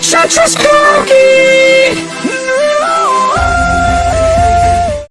Such a spooky